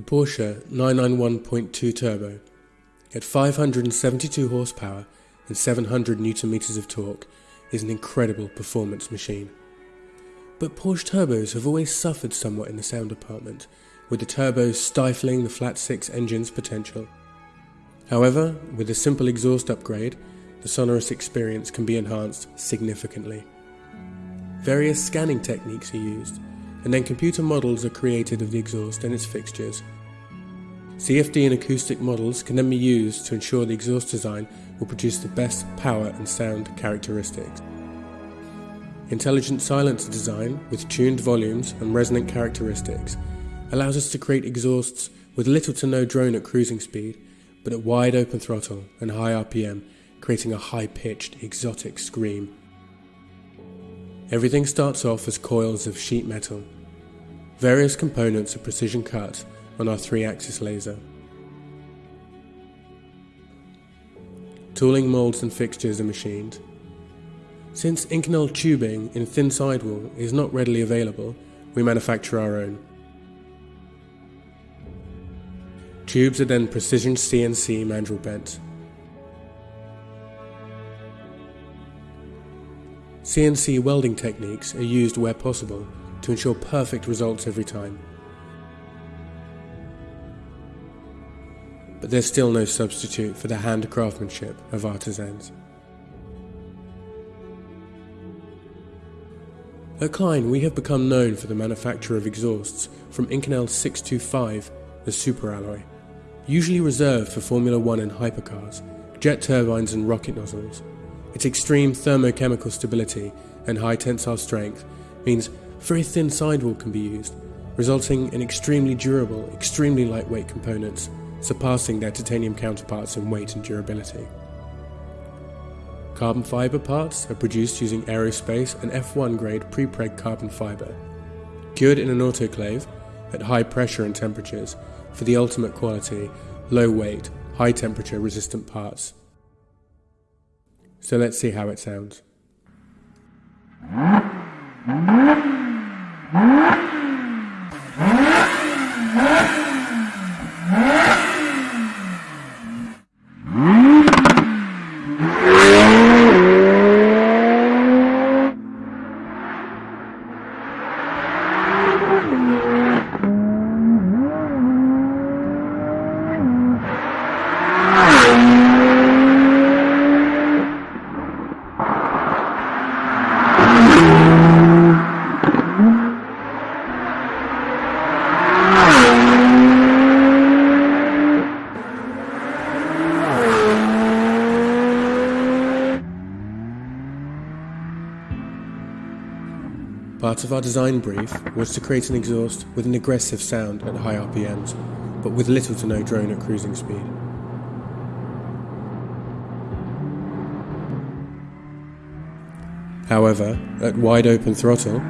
Porsche 991.2 Turbo. At 572 horsepower and 700 newton meters of torque, is an incredible performance machine. But Porsche turbos have always suffered somewhat in the sound department, with the turbos stifling the flat six engine's potential. However, with a simple exhaust upgrade, the sonorous experience can be enhanced significantly. Various scanning techniques are used, and then computer models are created of the exhaust and its fixtures. CFD and acoustic models can then be used to ensure the exhaust design will produce the best power and sound characteristics. Intelligent silencer design with tuned volumes and resonant characteristics allows us to create exhausts with little to no drone at cruising speed, but at wide open throttle and high RPM, creating a high pitched, exotic scream. Everything starts off as coils of sheet metal. Various components are precision cut on our 3 axis laser. Tooling molds and fixtures are machined. Since Inconel tubing in thin sidewall is not readily available, we manufacture our own. Tubes are then precision CNC mandrel bent. CNC welding techniques are used where possible to ensure perfect results every time. But there's still no substitute for the hand craftsmanship of artisans. At Kline, we have become known for the manufacture of exhausts from Inconel 625, the superalloy, usually reserved for Formula One and hypercars, jet turbines and rocket nozzles. Its extreme thermochemical stability and high tensile strength means very thin sidewall can be used, resulting in extremely durable, extremely lightweight components, surpassing their titanium counterparts in weight and durability. Carbon fiber parts are produced using aerospace and F1 grade pre-preg carbon fiber, cured in an autoclave at high pressure and temperatures for the ultimate quality, low weight, high temperature resistant parts. So let's see how it sounds. Part of our design brief was to create an exhaust with an aggressive sound at high RPMs, but with little to no drone at cruising speed. However, at wide open throttle,